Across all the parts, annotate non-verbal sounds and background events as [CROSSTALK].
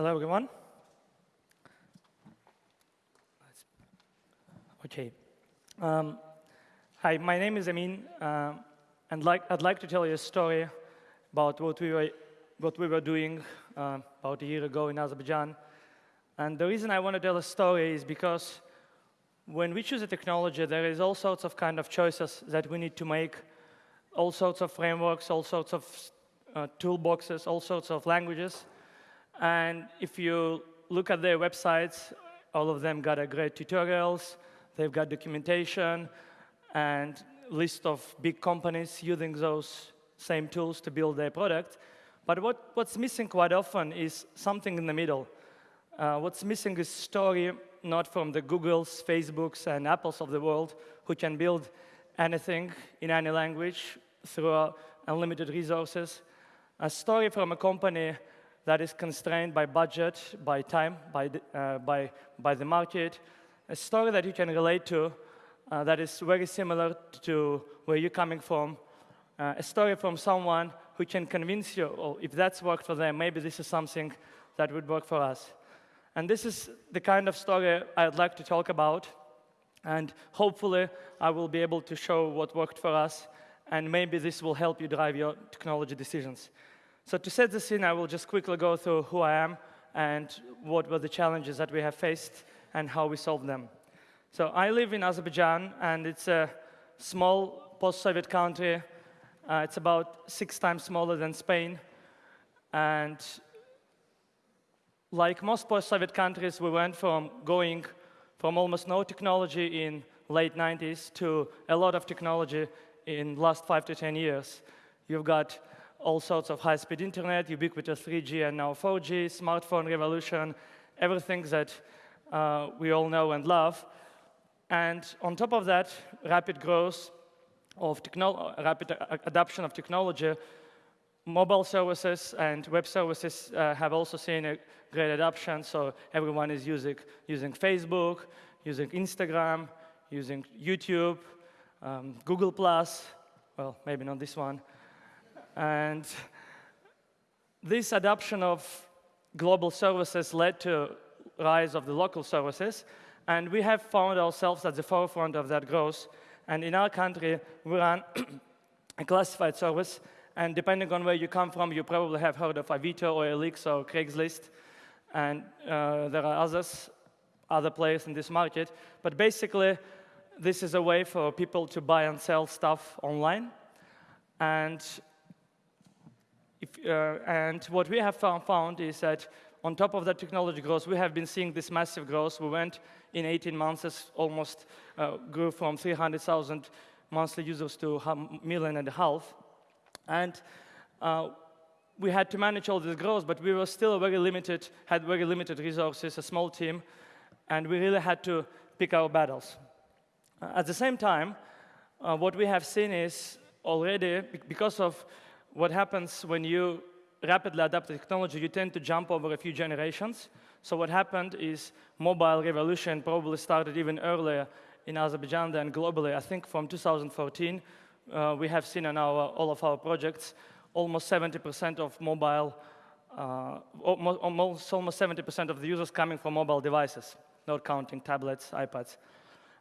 Hello, everyone. Okay. Um, hi, my name is Amin, uh, and like, I'd like to tell you a story about what we were, what we were doing uh, about a year ago in Azerbaijan. And the reason I want to tell a story is because when we choose a technology, there is all sorts of kind of choices that we need to make, all sorts of frameworks, all sorts of uh, toolboxes, all sorts of languages. And if you look at their websites, all of them got a great tutorials, they've got documentation, and list of big companies using those same tools to build their product. But what, what's missing quite often is something in the middle. Uh, what's missing is story, not from the Googles, Facebooks, and Apples of the world, who can build anything in any language through unlimited resources. A story from a company that is constrained by budget, by time, by the, uh, by, by the market. A story that you can relate to uh, that is very similar to where you're coming from. Uh, a story from someone who can convince you, oh, if that's worked for them, maybe this is something that would work for us. And this is the kind of story I'd like to talk about. And hopefully, I will be able to show what worked for us. And maybe this will help you drive your technology decisions. So to set the scene, I will just quickly go through who I am and what were the challenges that we have faced and how we solved them. So I live in Azerbaijan, and it's a small post-Soviet country. Uh, it's about six times smaller than Spain. And like most post-Soviet countries, we went from going from almost no technology in late 90s to a lot of technology in last five to 10 years. You've got all sorts of high-speed internet, ubiquitous 3G and now 4G, smartphone revolution, everything that uh, we all know and love. And on top of that, rapid growth of rapid adoption of technology, mobile services and web services uh, have also seen a great adoption. So everyone is using, using Facebook, using Instagram, using YouTube, um, Google+, well, maybe not this one. And this adoption of global services led to rise of the local services. And we have found ourselves at the forefront of that growth. And in our country, we run a classified service and depending on where you come from, you probably have heard of Avito or OLX or Craigslist. And uh, there are others, other players in this market. But basically, this is a way for people to buy and sell stuff online. And, if, uh, and what we have found, found is that on top of that technology growth, we have been seeing this massive growth. We went in 18 months, almost uh, grew from 300,000 monthly users to a million and a half. And uh, we had to manage all this growth, but we were still very limited, had very limited resources, a small team, and we really had to pick our battles. Uh, at the same time, uh, what we have seen is already, because of what happens when you rapidly adapt the technology, you tend to jump over a few generations. So what happened is mobile revolution probably started even earlier in Azerbaijan than globally. I think from 2014, uh, we have seen in our, all of our projects almost 70% of mobile, uh, almost, almost 70% of the users coming from mobile devices, not counting tablets, iPads.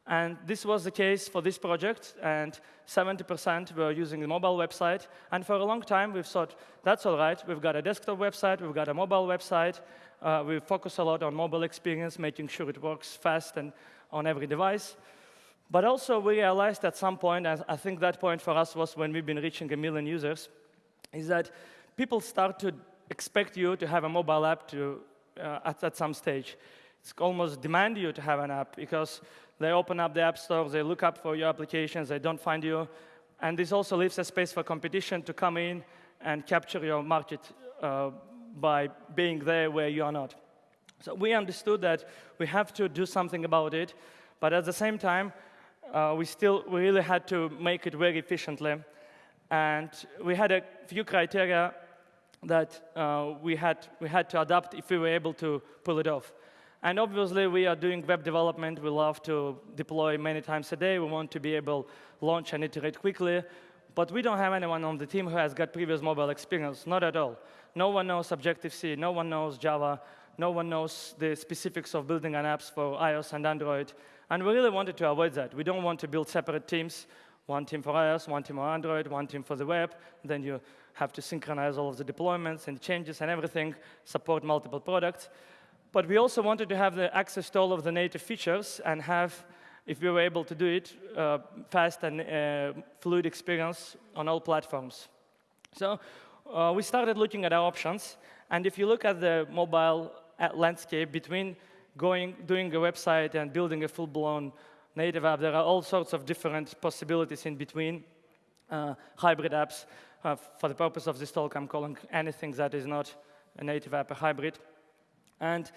And this was the case for this project, and 70% were using the mobile website. And for a long time, we've thought, that's all right. We've got a desktop website, we've got a mobile website. Uh, we focus a lot on mobile experience, making sure it works fast and on every device. But also, we realized at some point, and I think that point for us was when we've been reaching a million users, is that people start to expect you to have a mobile app to, uh, at, at some stage. It's almost demand you to have an app because they open up the app store, they look up for your applications, they don't find you. And this also leaves a space for competition to come in and capture your market uh, by being there where you are not. So we understood that we have to do something about it, but at the same time, uh, we still we really had to make it very efficiently. And we had a few criteria that uh, we, had, we had to adapt if we were able to pull it off. And obviously, we are doing web development. We love to deploy many times a day. We want to be able to launch and iterate quickly. But we don't have anyone on the team who has got previous mobile experience, not at all. No one knows Objective-C, no one knows Java, No one knows the specifics of building an apps for iOS and Android. And we really wanted to avoid that. We don't want to build separate teams, one team for iOS, one team for Android, one team for the web. Then you have to synchronize all of the deployments and changes and everything, support multiple products. But we also wanted to have the access to all of the native features and have, if we were able to do it, uh, fast and uh, fluid experience on all platforms. So uh, we started looking at our options. And if you look at the mobile uh, landscape between going, doing a website and building a full-blown native app, there are all sorts of different possibilities in between. Uh, hybrid apps, uh, for the purpose of this talk, I'm calling anything that is not a native app a hybrid. And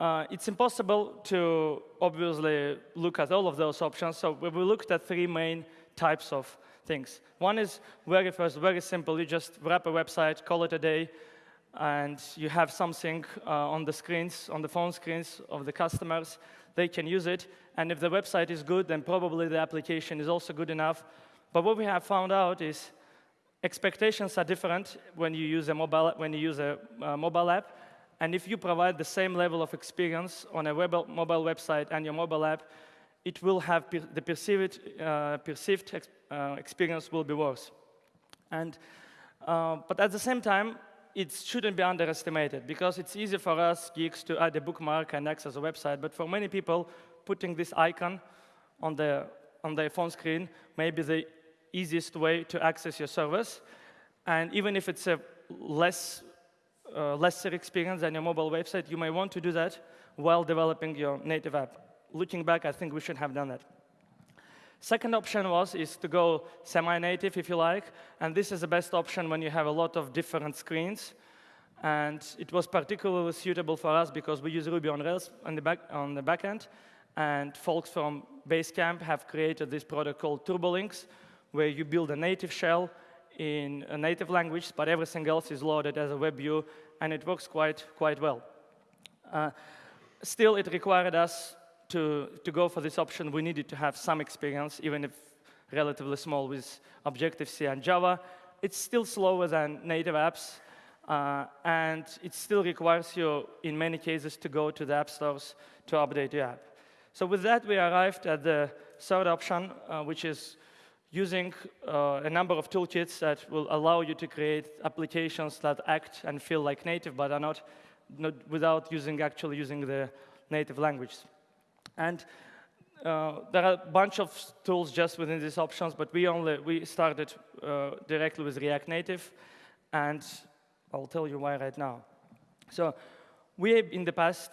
uh, it's impossible to obviously look at all of those options. So we looked at three main types of things. One is very first, very simple. You just wrap a website, call it a day, and you have something uh, on the screens, on the phone screens of the customers. They can use it. And if the website is good, then probably the application is also good enough. But what we have found out is expectations are different when you use a mobile, when you use a uh, mobile app. And if you provide the same level of experience on a web, mobile website and your mobile app, it will have per the perceived, uh, perceived ex uh, experience will be worse. And, uh, but at the same time, it shouldn't be underestimated because it's easy for us geeks to add a bookmark and access a website, but for many people, putting this icon on their, on their phone screen may be the easiest way to access your service. And even if it's a less uh, lesser experience than your mobile website, you may want to do that while developing your native app. Looking back, I think we should have done that. Second option was is to go semi-native, if you like, and this is the best option when you have a lot of different screens. And it was particularly suitable for us because we use Ruby on Rails on the back on the backend, and folks from Basecamp have created this product called TurboLinks, where you build a native shell in a native language, but everything else is loaded as a web view, and it works quite, quite well. Uh, still, it required us to, to go for this option. We needed to have some experience, even if relatively small, with Objective-C and Java. It's still slower than native apps, uh, and it still requires you, in many cases, to go to the app stores to update your app. So with that, we arrived at the third option, uh, which is using uh, a number of toolkits that will allow you to create applications that act and feel like native, but are not, not without using actually using the native language. And uh, there are a bunch of tools just within these options, but we only we started uh, directly with React Native, and I'll tell you why right now. So we in the past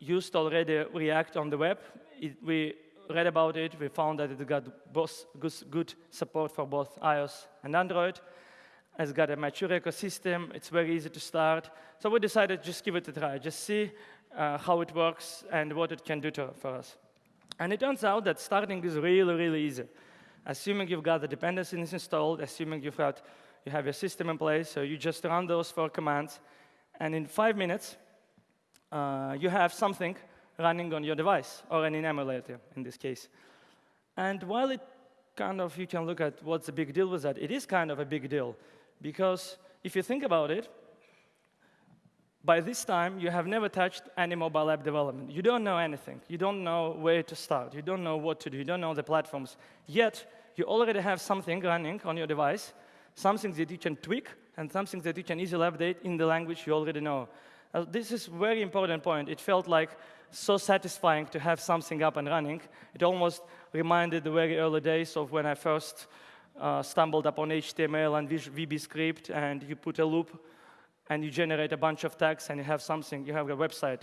used already React on the web. It, we read about it, we found that it got both good support for both iOS and Android. It's got a mature ecosystem. It's very easy to start. So we decided just give it a try, just see uh, how it works and what it can do to, for us. And it turns out that starting is really, really easy. Assuming you've got the dependencies installed, assuming you've got, you have your system in place, so you just run those four commands, and in five minutes, uh, you have something running on your device, or an emulator in this case. And while it kind of, you can look at what's the big deal with that, it is kind of a big deal. Because if you think about it, by this time, you have never touched any mobile app development. You don't know anything. You don't know where to start. You don't know what to do. You don't know the platforms. Yet, you already have something running on your device, something that you can tweak, and something that you can easily update in the language you already know. Uh, this is a very important point. It felt like so satisfying to have something up and running. It almost reminded the very early days of when I first uh, stumbled upon HTML and VB script, and you put a loop, and you generate a bunch of tags, and you have something, you have a website.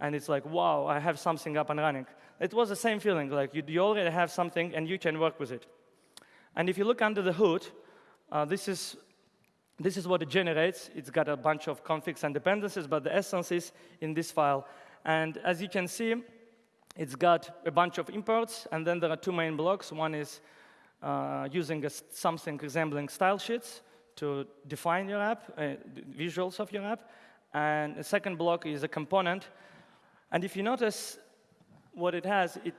And it's like, wow, I have something up and running. It was the same feeling, like you, you already have something, and you can work with it. And if you look under the hood, uh, this is this is what it generates. It's got a bunch of configs and dependencies, but the essence is in this file. And as you can see, it's got a bunch of imports, and then there are two main blocks. One is uh, using a, something resembling style sheets to define your app, uh, visuals of your app. And the second block is a component. And if you notice what it has, it,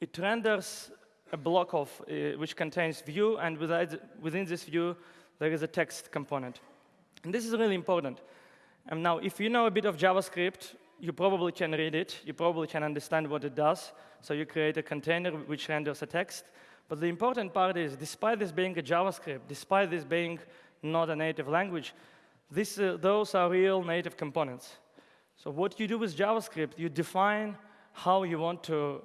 it renders a block of, uh, which contains view, and within this view, there is a text component. And this is really important. And now, if you know a bit of JavaScript, you probably can read it. You probably can understand what it does. So you create a container which renders a text. But the important part is, despite this being a JavaScript, despite this being not a native language, this, uh, those are real native components. So what you do with JavaScript, you define how you want to,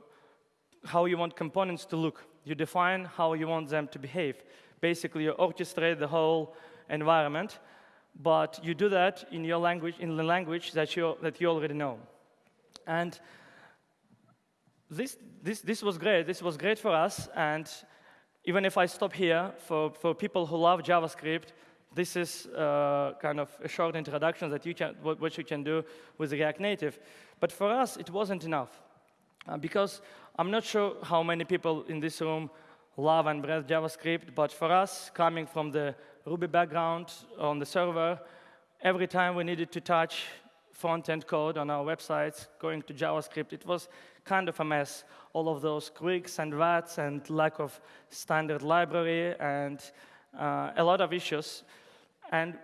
how you want components to look. You define how you want them to behave. Basically, you orchestrate the whole environment, but you do that in your language, in the language that you that you already know. And this, this, this was great. This was great for us. And even if I stop here, for, for people who love JavaScript, this is uh, kind of a short introduction that you can, what, what, you can do with React Native. But for us, it wasn't enough. Uh, because I'm not sure how many people in this room love and breathe JavaScript, but for us, coming from the Ruby background on the server, every time we needed to touch front-end code on our websites, going to JavaScript, it was kind of a mess. All of those quirks and VATs and lack of standard library and uh, a lot of issues. And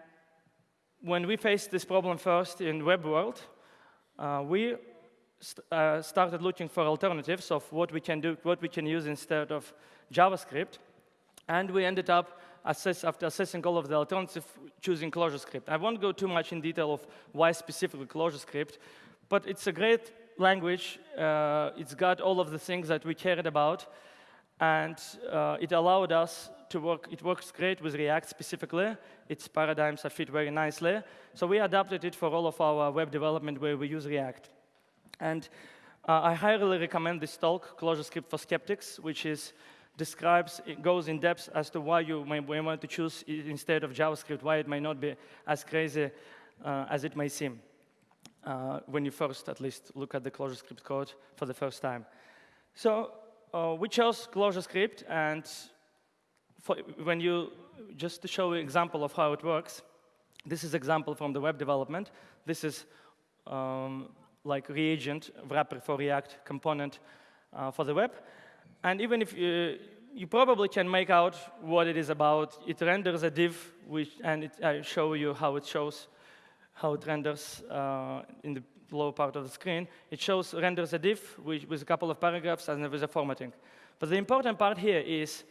when we faced this problem first in web world, uh, we st uh, started looking for alternatives of what we can do, what we can use instead of JavaScript. And we ended up, assess, after assessing all of the alternatives, choosing ClojureScript. I won't go too much in detail of why specifically ClojureScript, but it's a great language. Uh, it's got all of the things that we cared about, and uh, it allowed us to work. It works great with React specifically. Its paradigms are fit very nicely. So we adapted it for all of our web development where we use React. And uh, I highly recommend this talk, ClojureScript for Skeptics, which is describes, it goes in depth as to why you may, want to choose instead of JavaScript, why it may not be as crazy uh, as it may seem uh, when you first, at least, look at the ClojureScript code for the first time. So uh, we chose ClojureScript, and for, when you, just to show an example of how it works, this is example from the web development. This is um, like reagent wrapper for React component uh, for the web. And even if you, you probably can make out what it is about, it renders a div, which, and it, I show you how it shows how it renders uh, in the lower part of the screen. It shows renders a div with, with a couple of paragraphs and with a formatting. But the important part here is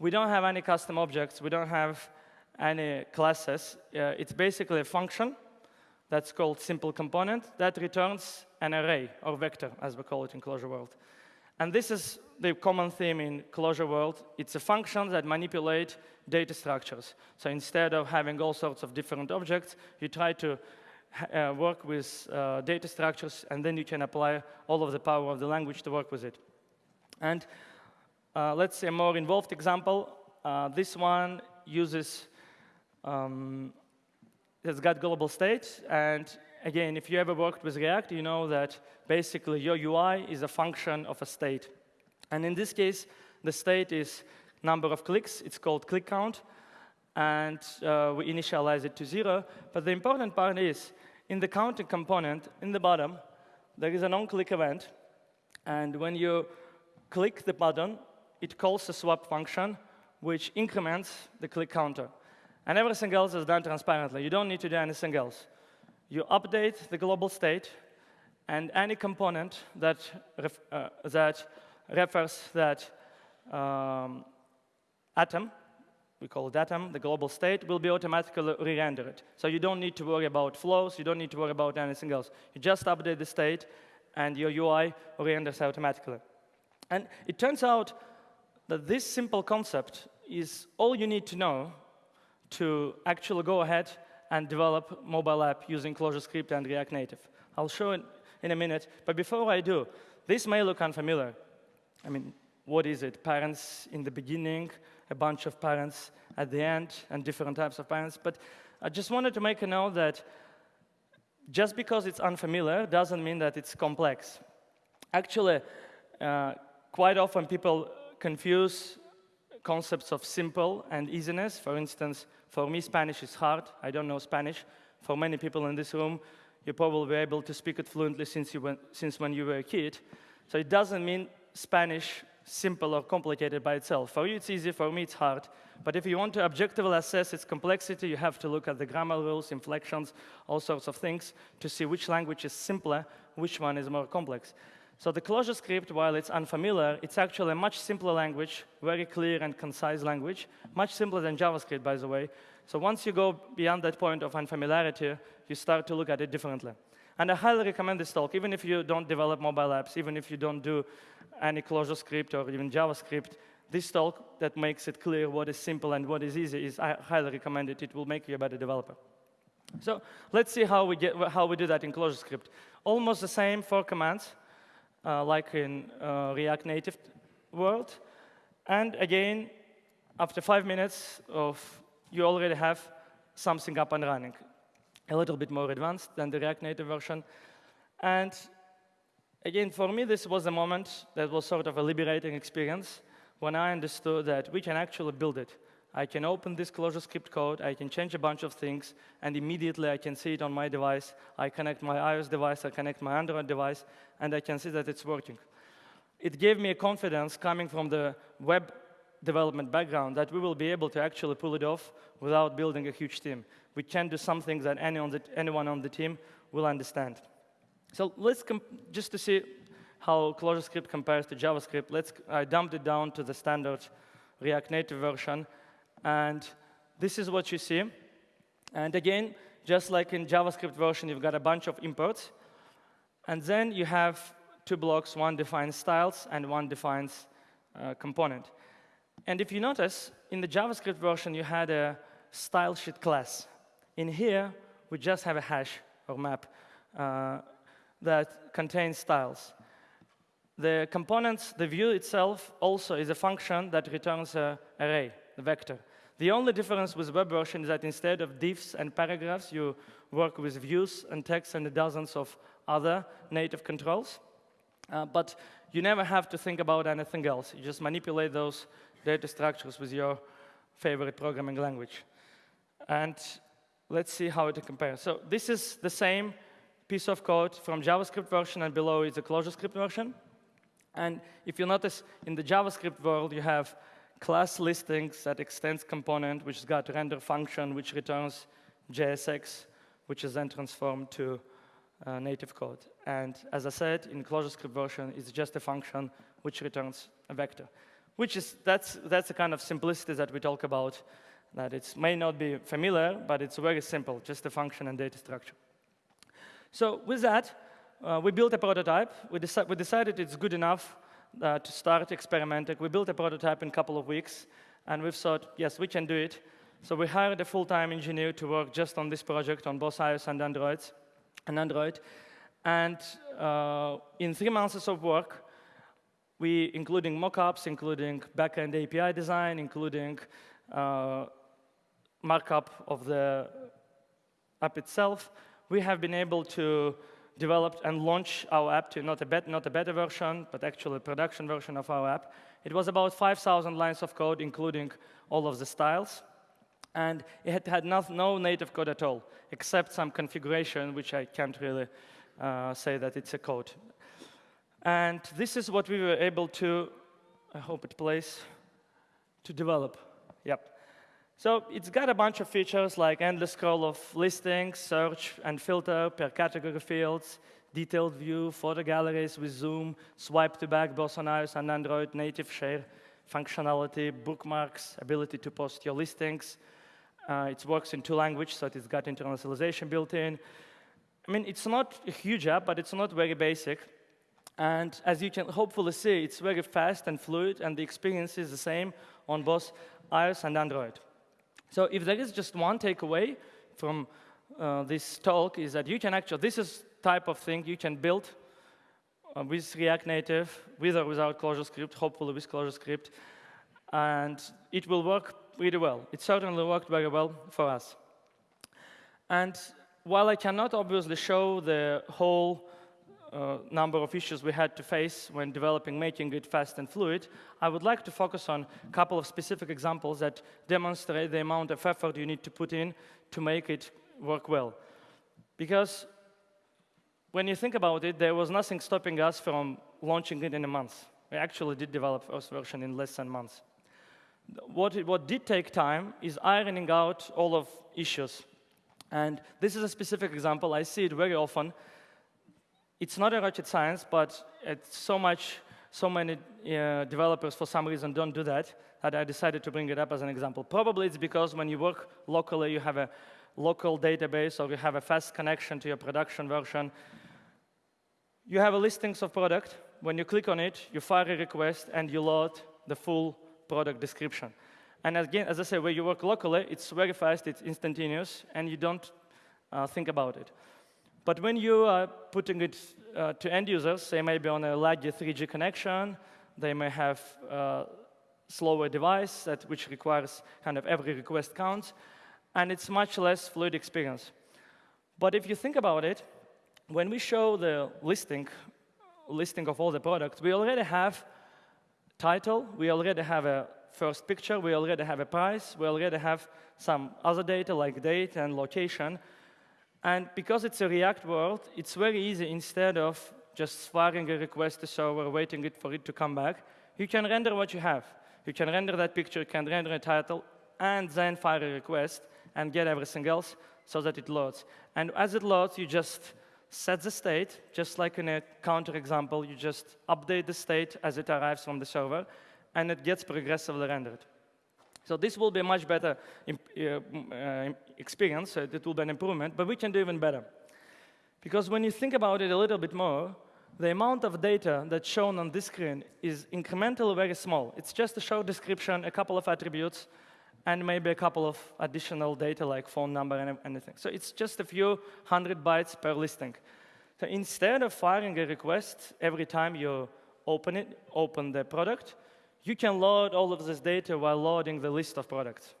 we don't have any custom objects. We don't have any classes. Uh, it's basically a function that's called simple component that returns an array or vector, as we call it in Clojure world. And this is the common theme in Clojure world. It's a function that manipulates data structures. So instead of having all sorts of different objects, you try to uh, work with uh, data structures, and then you can apply all of the power of the language to work with it. And uh, let's say a more involved example. Uh, this one uses, um, it's got global state, and again, if you ever worked with React, you know that basically your UI is a function of a state. And in this case, the state is number of clicks. It's called click count. And uh, we initialize it to zero. But the important part is, in the counting component, in the bottom, there is an on-click event. And when you click the button, it calls a swap function, which increments the click counter. And everything else is done transparently. You don't need to do anything else you update the global state, and any component that, ref, uh, that refers that um, atom, we call it atom, the global state, will be automatically re-rendered. So you don't need to worry about flows, you don't need to worry about anything else. You just update the state, and your UI re-renders automatically. And it turns out that this simple concept is all you need to know to actually go ahead and develop mobile app using ClojureScript and React Native. I'll show it in a minute, but before I do, this may look unfamiliar. I mean, what is it? Parents in the beginning, a bunch of parents at the end, and different types of parents. But I just wanted to make a note that just because it's unfamiliar doesn't mean that it's complex. Actually, uh, quite often people confuse concepts of simple and easiness. For instance, for me, Spanish is hard. I don't know Spanish. For many people in this room, you probably were able to speak it fluently since, you went, since when you were a kid. So it doesn't mean Spanish simple or complicated by itself. For you, it's easy. For me, it's hard. But if you want to objectively assess its complexity, you have to look at the grammar rules, inflections, all sorts of things to see which language is simpler, which one is more complex. So the ClojureScript, while it's unfamiliar, it's actually a much simpler language, very clear and concise language, much simpler than JavaScript, by the way. So once you go beyond that point of unfamiliarity, you start to look at it differently. And I highly recommend this talk, even if you don't develop mobile apps, even if you don't do any ClojureScript or even JavaScript, this talk that makes it clear what is simple and what is easy is I highly recommend it. It will make you a better developer. So let's see how we, get, how we do that in ClojureScript. Almost the same four commands, uh, like in uh, React Native world. And again, after five minutes of, you already have something up and running a little bit more advanced than the React Native version. And again, for me, this was a moment that was sort of a liberating experience when I understood that we can actually build it. I can open this ClojureScript code, I can change a bunch of things, and immediately I can see it on my device. I connect my iOS device, I connect my Android device, and I can see that it's working. It gave me a confidence coming from the web development background that we will be able to actually pull it off without building a huge team. We can do something that any on the, anyone on the team will understand. So let's, just to see how ClojureScript compares to JavaScript, let's, I dumped it down to the standard React Native version. And this is what you see. And again, just like in JavaScript version, you've got a bunch of imports. And then you have two blocks. One defines styles, and one defines uh, component. And if you notice, in the JavaScript version, you had a style sheet class. In here, we just have a hash or map uh, that contains styles. The components, the view itself also is a function that returns an array, a vector. The only difference with web version is that instead of divs and paragraphs, you work with views and text and dozens of other native controls. Uh, but you never have to think about anything else. You just manipulate those data structures with your favorite programming language. And let's see how it compares. So this is the same piece of code from JavaScript version, and below is the ClojureScript version. And if you notice, in the JavaScript world, you have class listings that extends component, which has got render function, which returns JSX, which is then transformed to uh, native code. And as I said, in ClojureScript version, it's just a function which returns a vector which is, that's, that's the kind of simplicity that we talk about, that it may not be familiar, but it's very simple, just a function and data structure. So with that, uh, we built a prototype. We, deci we, decided it's good enough uh, to start experimenting. We built a prototype in a couple of weeks, and we've thought, yes, we can do it. So we hired a full-time engineer to work just on this project on both iOS and Android. And, Android. and uh, in three months of work, we, including mockups, including backend API design, including uh, markup of the app itself, we have been able to develop and launch our app to not a, bet not a beta version, but actually a production version of our app. It was about 5,000 lines of code, including all of the styles. And it had, had no, no, native code at all, except some configuration, which I can't really uh, say that it's a code. And this is what we were able to, I hope it plays, to develop. Yep. So it's got a bunch of features like endless scroll of listings, search and filter per category fields, detailed view, photo galleries with zoom, swipe to back both on iOS and Android, native share functionality, bookmarks, ability to post your listings. Uh, it works in two languages, so it's got internationalization built in. I mean, it's not a huge app, but it's not very basic. And as you can hopefully see, it's very fast and fluid, and the experience is the same on both iOS and Android. So if there is just one takeaway from uh, this talk is that you can actually, this is type of thing you can build uh, with React Native, with or without ClojureScript, hopefully with ClojureScript, and it will work really well. It certainly worked very well for us. And while I cannot obviously show the whole uh, number of issues we had to face when developing making it fast and fluid, I would like to focus on a couple of specific examples that demonstrate the amount of effort you need to put in to make it work well. Because when you think about it, there was nothing stopping us from launching it in a month. We actually did develop first version in less than months. What, it, what did take time is ironing out all of issues. And this is a specific example. I see it very often. It's not a rocket science, but it's so much, so many uh, developers for some reason don't do that, that I decided to bring it up as an example. Probably it's because when you work locally, you have a local database or you have a fast connection to your production version. You have a listings of product. When you click on it, you fire a request and you load the full product description. And again, as I say, where you work locally, it's very fast, it's instantaneous, and you don't uh, think about it. But when you are putting it uh, to end users, they may be on a laggy 3G connection, they may have a uh, slower device that, which requires kind of every request counts, and it's much less fluid experience. But if you think about it, when we show the listing, listing of all the products, we already have title, we already have a first picture, we already have a price, we already have some other data like date and location. And because it's a React world, it's very easy instead of just firing a request to server, waiting it for it to come back, you can render what you have. You can render that picture, you can render a title, and then fire a request and get everything else so that it loads. And as it loads, you just set the state, just like in a counter example, you just update the state as it arrives from the server, and it gets progressively rendered. So this will be a much better uh, uh, experience, it will be an improvement, but we can do even better. Because when you think about it a little bit more, the amount of data that's shown on this screen is incrementally very small. It's just a short description, a couple of attributes, and maybe a couple of additional data like phone number and anything. So it's just a few hundred bytes per listing. So instead of firing a request every time you open it, open the product, you can load all of this data while loading the list of products.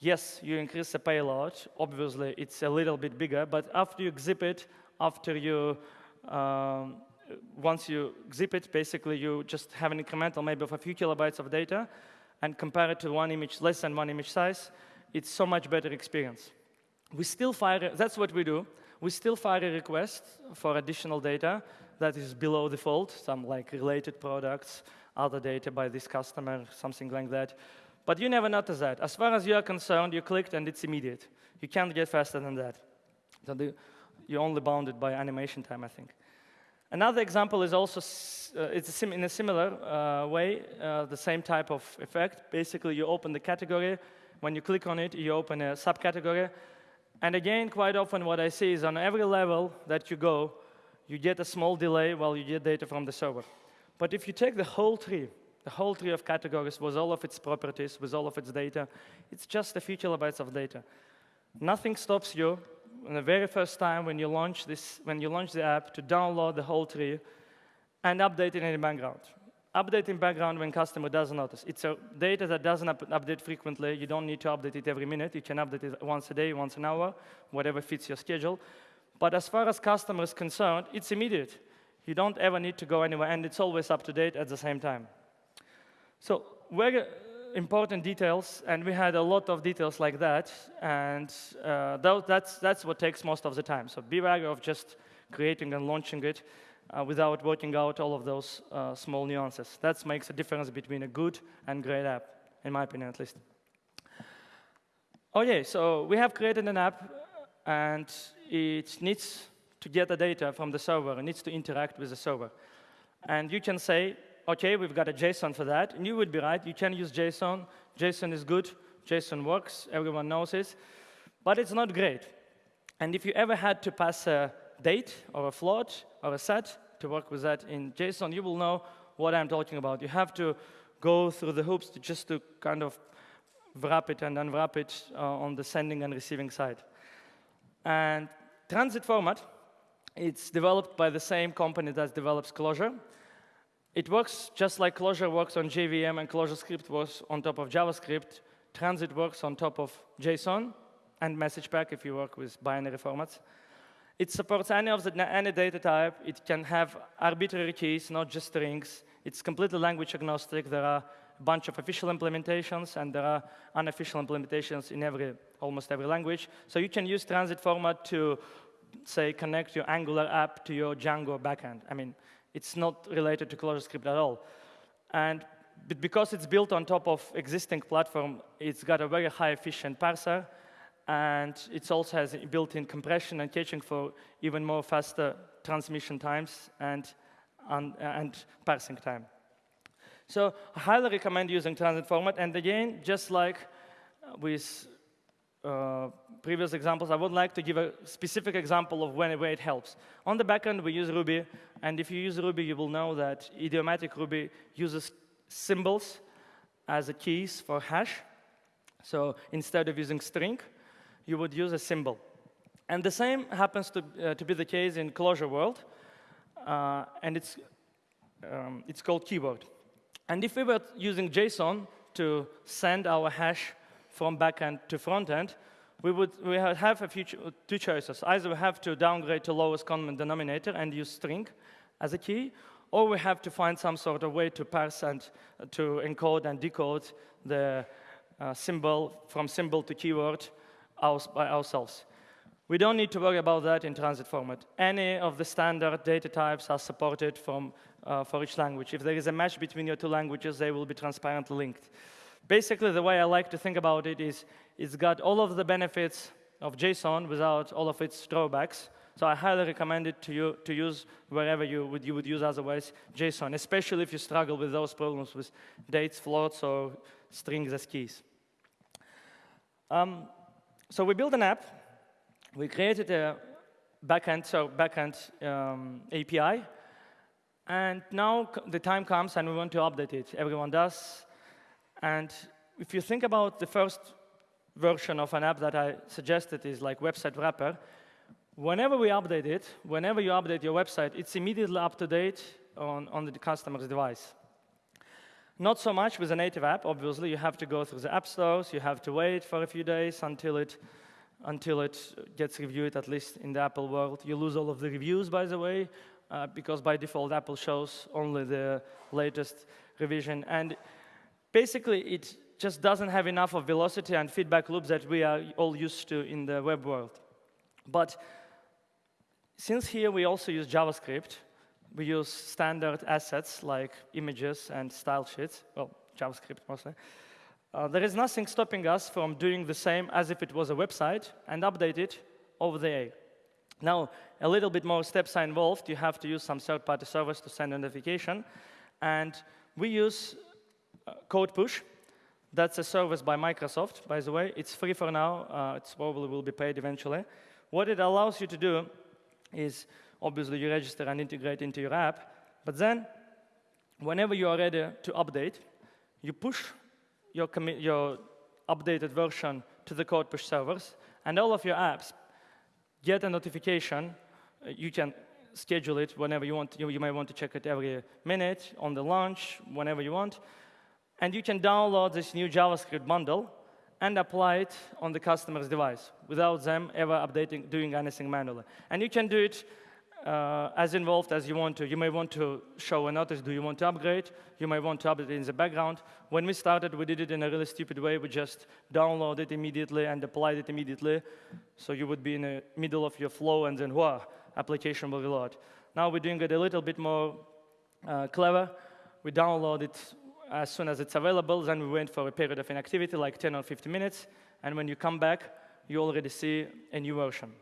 Yes, you increase the payload. Obviously, it's a little bit bigger, but after you zip it, after you, um, once you zip it, basically you just have an incremental maybe of a few kilobytes of data, and compare it to one image less than one image size, it's so much better experience. We still fire, that's what we do. We still fire a request for additional data that is below default, some like related products, other data by this customer, something like that. But you never notice that. As far as you are concerned, you clicked and it's immediate. You can't get faster than that. So the, you're only bounded by animation time, I think. Another example is also, uh, it's a in a similar uh, way, uh, the same type of effect. Basically, you open the category. When you click on it, you open a subcategory. And again, quite often what I see is on every level that you go, you get a small delay while you get data from the server. But if you take the whole tree, the whole tree of categories with all of its properties, with all of its data, it's just a few kilobytes of data. Nothing stops you on the very first time when you launch this, when you launch the app to download the whole tree and update it in the background. Update in background when customer doesn't notice. It's a data that doesn't up update frequently. You don't need to update it every minute. You can update it once a day, once an hour, whatever fits your schedule. But as far as customer is concerned, it's immediate. You don't ever need to go anywhere, and it's always up to date at the same time. So very important details, and we had a lot of details like that, and uh, that's, that's what takes most of the time. So be wary of just creating and launching it uh, without working out all of those uh, small nuances. That makes a difference between a good and great app, in my opinion at least. Okay, so we have created an app, and it needs to get the data from the server. It needs to interact with the server. And you can say, OK, we've got a JSON for that. And you would be right. You can use JSON. JSON is good. JSON works. Everyone knows it. But it's not great. And if you ever had to pass a date or a float or a set to work with that in JSON, you will know what I'm talking about. You have to go through the hoops to just to kind of wrap it and unwrap it uh, on the sending and receiving side. And transit format it's developed by the same company that develops Clojure. It works just like Clojure works on JVM and ClojureScript works on top of JavaScript. Transit works on top of JSON and MessagePack if you work with binary formats. It supports any of the any data type. It can have arbitrary keys, not just strings. It's completely language agnostic. There are a bunch of official implementations, and there are unofficial implementations in every, almost every language. So you can use transit format to say, connect your Angular app to your Django backend. I mean, it's not related to ClojureScript at all. And because it's built on top of existing platform, it's got a very high efficient parser, and it also has built-in compression and caching for even more faster transmission times and, and, and parsing time. So I highly recommend using transit format. And again, just like with uh, previous examples, I would like to give a specific example of when where it helps. On the backend, we use Ruby. And if you use Ruby, you will know that idiomatic Ruby uses symbols as a keys for hash. So instead of using string, you would use a symbol. And the same happens to, uh, to be the case in Clojure world. Uh, and it's, um, it's called keyword. And if we were using JSON to send our hash from backend to frontend, we would we have a few two choices. Either we have to downgrade to lowest common denominator and use string as a key, or we have to find some sort of way to parse and uh, to encode and decode the uh, symbol from symbol to keyword by ourselves. We don't need to worry about that in transit format. Any of the standard data types are supported from, uh, for each language. If there is a match between your two languages, they will be transparently linked. Basically, the way I like to think about it is it's got all of the benefits of JSON without all of its drawbacks. So I highly recommend it to you to use wherever you would, you would use otherwise JSON, especially if you struggle with those problems with dates, floats, or strings as keys. Um, so we built an app. We created a backend, so backend um, API. And now the time comes and we want to update it. Everyone does. And if you think about the first version of an app that I suggested is like website wrapper, whenever we update it, whenever you update your website, it's immediately up to date on, on the customer's device. Not so much with a native app, obviously. You have to go through the app stores. You have to wait for a few days until it, until it gets reviewed, at least in the Apple world. You lose all of the reviews, by the way, uh, because by default, Apple shows only the latest revision. And basically, it just doesn't have enough of velocity and feedback loops that we are all used to in the web world. But since here we also use JavaScript, we use standard assets like images and style sheets, well, JavaScript mostly. Uh, there is nothing stopping us from doing the same as if it was a website and update it over the air. Now, a little bit more steps are involved. You have to use some third-party servers to send a notification. And we use uh, CodePush. That's a service by Microsoft, by the way. It's free for now. Uh, it probably will be paid eventually. What it allows you to do is obviously you register and integrate into your app. But then, whenever you are ready to update, you push your, your updated version to the CodePush servers, and all of your apps get a notification. Uh, you can schedule it whenever you want. You, you may want to check it every minute, on the launch, whenever you want. And you can download this new JavaScript bundle and apply it on the customer's device without them ever updating, doing anything manually. And you can do it uh, as involved as you want to. You may want to show a notice, do you want to upgrade? You may want to update in the background. When we started, we did it in a really stupid way. We just downloaded it immediately and applied it immediately. So you would be in the middle of your flow and then, wow, application will reload. Now we're doing it a little bit more uh, clever. We download it as soon as it's available, then we wait for a period of inactivity, like 10 or 15 minutes, and when you come back, you already see a new version.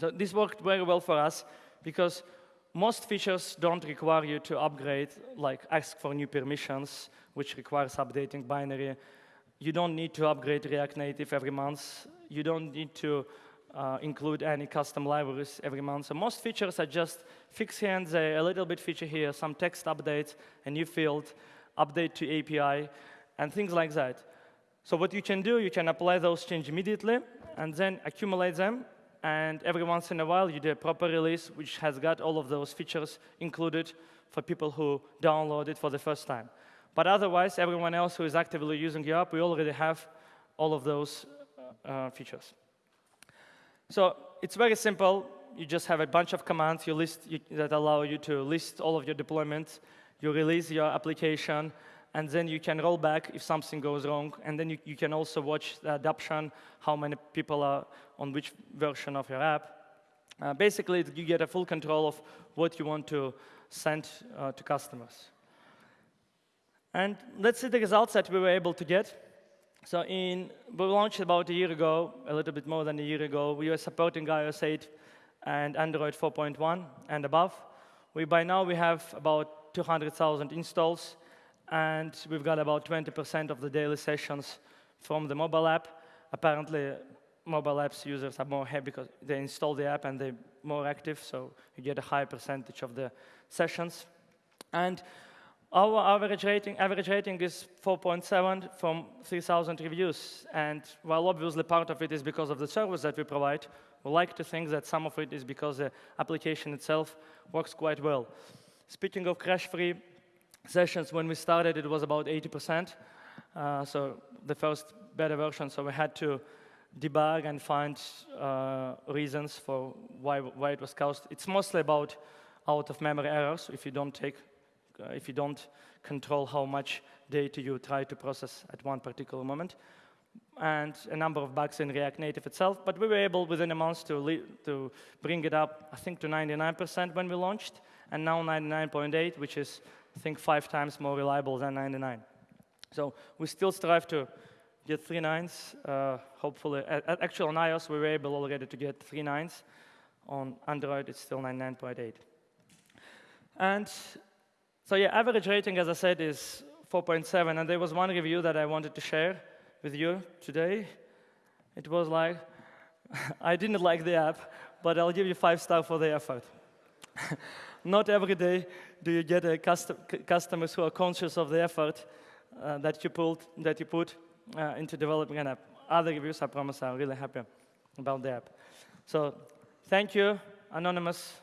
So this worked very well for us because most features don't require you to upgrade, like ask for new permissions, which requires updating binary. You don't need to upgrade React Native every month. You don't need to uh, include any custom libraries every month. So most features are just fix a little bit feature here, some text updates, a new field, update to API, and things like that. So what you can do, you can apply those changes immediately, and then accumulate them and every once in a while you do a proper release which has got all of those features included for people who download it for the first time. But otherwise, everyone else who is actively using your app, we already have all of those uh, features. So it's very simple. You just have a bunch of commands you list you, that allow you to list all of your deployments. You release your application, and then you can roll back if something goes wrong, and then you, you can also watch the adoption, how many people are on which version of your app. Uh, basically, you get a full control of what you want to send uh, to customers. And let's see the results that we were able to get. So in, we launched about a year ago, a little bit more than a year ago. We were supporting iOS 8 and Android 4.1 and above. We, by now, we have about 200,000 installs, and we've got about 20% of the daily sessions from the mobile app. Apparently, mobile apps users are more happy because they install the app and they're more active, so you get a higher percentage of the sessions. And our average rating, average rating is 4.7 from 3,000 reviews. And while obviously part of it is because of the service that we provide, we like to think that some of it is because the application itself works quite well. Speaking of crash-free sessions, when we started, it was about 80%. Uh, so the first beta version, so we had to debug and find uh, reasons for why, why it was caused. It's mostly about out-of-memory errors if you don't take uh, if you don't control how much data you try to process at one particular moment, and a number of bugs in React Native itself. But we were able within a month to, to bring it up, I think, to 99% when we launched, and now 99.8, which is, I think, five times more reliable than 99. So we still strive to get three nines, uh, hopefully. Actually, on iOS, we were able already to get three nines. On Android, it's still 99.8. And so yeah, average rating, as I said, is 4.7. And there was one review that I wanted to share with you today. It was like, [LAUGHS] I didn't like the app, but I'll give you five stars for the effort. [LAUGHS] Not every day do you get custom customers who are conscious of the effort uh, that you put, that you put uh, into developing an app. Other reviews, I promise, are really happy about the app. So thank you, anonymous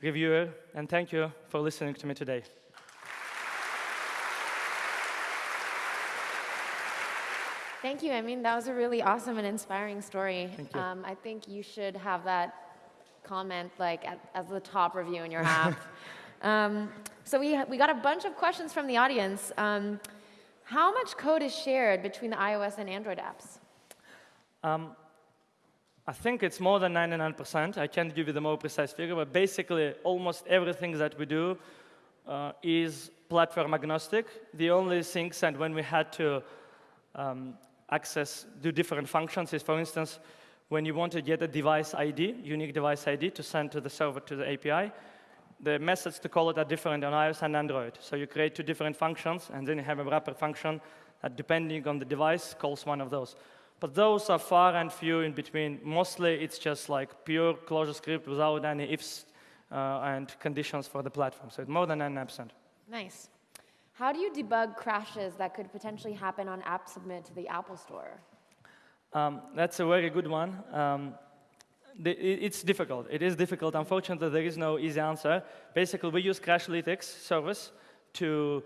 reviewer, and thank you for listening to me today. Thank you. I mean, that was a really awesome and inspiring story. Thank you. Um, I think you should have that comment like at, as the top review in your [LAUGHS] app. um, so we, we got a bunch of questions from the audience. Um, how much code is shared between the iOS and Android apps? Um, I think it's more than 99%. I can't give you the more precise figure, but basically almost everything that we do uh, is platform agnostic. The only things, and when we had to um, access, do different functions is, for instance, when you want to get a device ID, unique device ID, to send to the server to the API, the methods to call it are different on iOS and Android. So you create two different functions, and then you have a wrapper function that, depending on the device, calls one of those. But those are far and few in between. Mostly, it's just like pure ClojureScript without any ifs uh, and conditions for the platform. So it's more than 99%. Nice. How do you debug crashes that could potentially happen on App Submit to the Apple Store? Um, that's a very good one. Um, it's difficult. It is difficult. Unfortunately, there is no easy answer. Basically, we use Crashlytics service to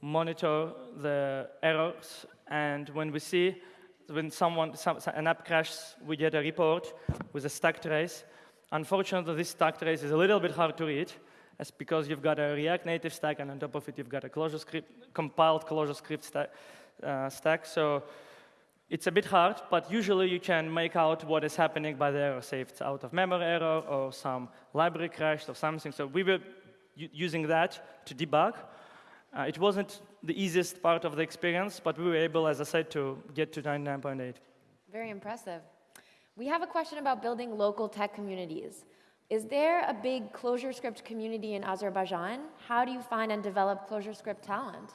monitor the errors. And when we see when someone, some, an app crashes, we get a report with a stack trace. Unfortunately, this stack trace is a little bit hard to read. That's because you've got a React Native stack, and on top of it, you've got a ClojureScript, compiled ClojureScript sta uh, stack. So it's a bit hard, but usually you can make out what is happening by the error, say it's out of memory error or some library crashed or something. So we were using that to debug. Uh, it wasn't the easiest part of the experience, but we were able, as I said, to get to 99.8. Very impressive. We have a question about building local tech communities. Is there a big ClojureScript community in Azerbaijan? How do you find and develop ClojureScript talent?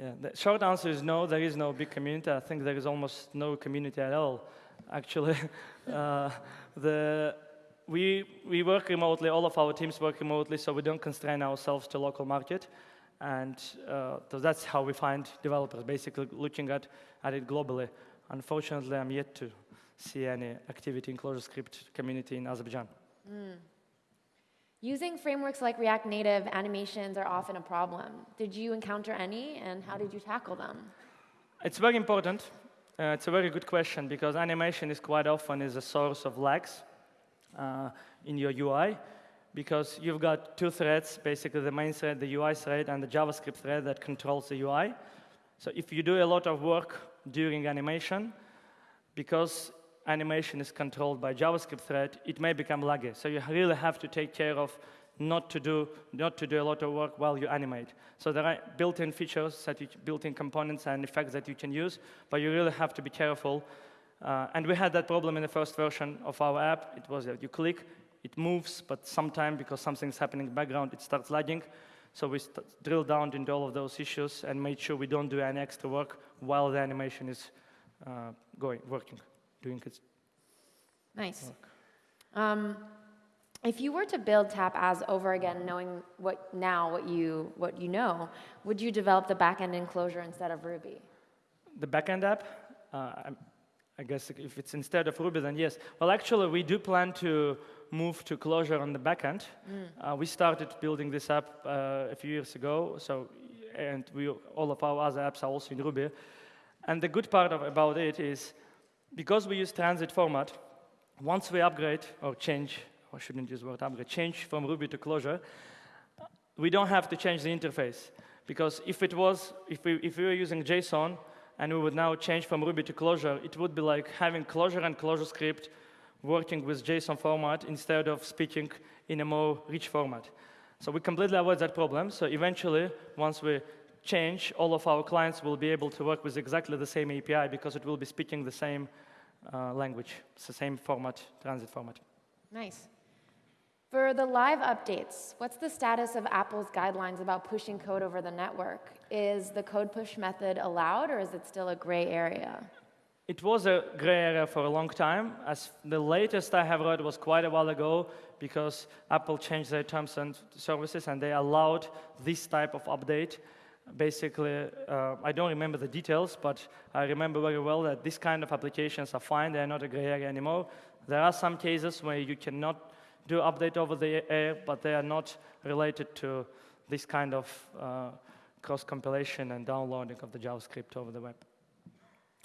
Yeah, the short answer is no, there is no big community. I think there is almost no community at all, actually. [LAUGHS] uh, the, we, we work remotely, all of our teams work remotely, so we don't constrain ourselves to local market. And uh, so that's how we find developers, basically looking at, at it globally. Unfortunately, I'm yet to see any activity in ClojureScript community in Azerbaijan. Mm. Using frameworks like React Native, animations are often a problem. Did you encounter any, and how did you tackle them? It's very important. Uh, it's a very good question, because animation is quite often is a source of lags uh, in your UI because you've got two threads, basically the main thread, the UI thread, and the JavaScript thread that controls the UI. So if you do a lot of work during animation, because animation is controlled by JavaScript thread, it may become laggy. So you really have to take care of not to do not to do a lot of work while you animate. So there are built-in features, built-in components and effects that you can use, but you really have to be careful. Uh, and we had that problem in the first version of our app. It was that you click, it moves, but sometime because something's happening in the background, it starts lagging. So we drilled down into all of those issues and made sure we don't do any extra work while the animation is uh, going, working, doing Nice. work. Um, if you were to build Tap.az over again, knowing what now what you what you know, would you develop the backend in Clojure instead of Ruby? The backend app, uh, I guess if it's instead of Ruby, then yes. Well, actually, we do plan to move to Clojure on the backend. Uh, we started building this app uh, a few years ago, so and we all of our other apps are also in Ruby. And the good part of, about it is because we use transit format, once we upgrade or change, or shouldn't use the word upgrade, change from Ruby to Clojure, we don't have to change the interface. Because if it was, if we, if we were using JSON and we would now change from Ruby to Clojure, it would be like having Clojure and ClojureScript working with JSON format instead of speaking in a more rich format. So we completely avoid that problem. So eventually, once we change, all of our clients will be able to work with exactly the same API because it will be speaking the same uh, language, it's the same format, transit format. Nice. For the live updates, what's the status of Apple's guidelines about pushing code over the network? Is the CodePush method allowed or is it still a gray area? It was a gray area for a long time. As the latest I have read was quite a while ago because Apple changed their terms and services and they allowed this type of update. Basically, uh, I don't remember the details, but I remember very well that this kind of applications are fine. They're not a gray area anymore. There are some cases where you cannot do update over the air, but they are not related to this kind of uh, cross compilation and downloading of the JavaScript over the web.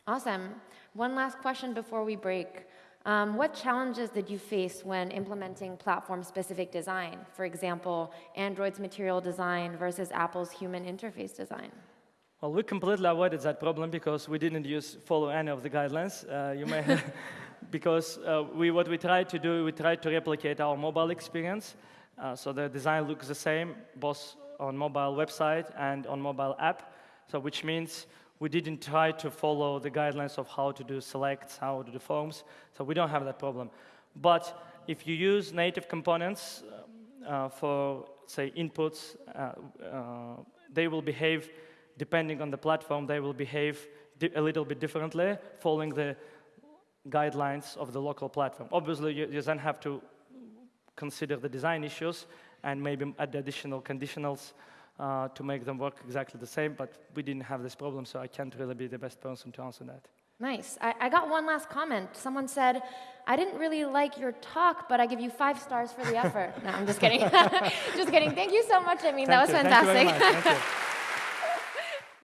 Awesome. One last question before we break. Um, what challenges did you face when implementing platform-specific design? For example, Android's material design versus Apple's human interface design. Well, we completely avoided that problem because we didn't use follow any of the guidelines. Uh, you may have, [LAUGHS] [LAUGHS] because uh, we what we tried to do, we tried to replicate our mobile experience. Uh, so the design looks the same both on mobile website and on mobile app. So which means we didn't try to follow the guidelines of how to do selects, how to do forms. So we don't have that problem. But if you use native components uh, for say inputs, uh, uh, they will behave depending on the platform, they will behave a little bit differently, following the guidelines of the local platform. Obviously, you, you then have to consider the design issues and maybe add additional conditionals uh, to make them work exactly the same, but we didn't have this problem, so I can't really be the best person to answer that. Nice. I, I got one last comment. Someone said, I didn't really like your talk, but I give you five stars for the effort. [LAUGHS] no, I'm just kidding. [LAUGHS] just kidding. Thank you so much, I mean, Thank that was you. Thank you very fantastic. much. Thank you. [LAUGHS]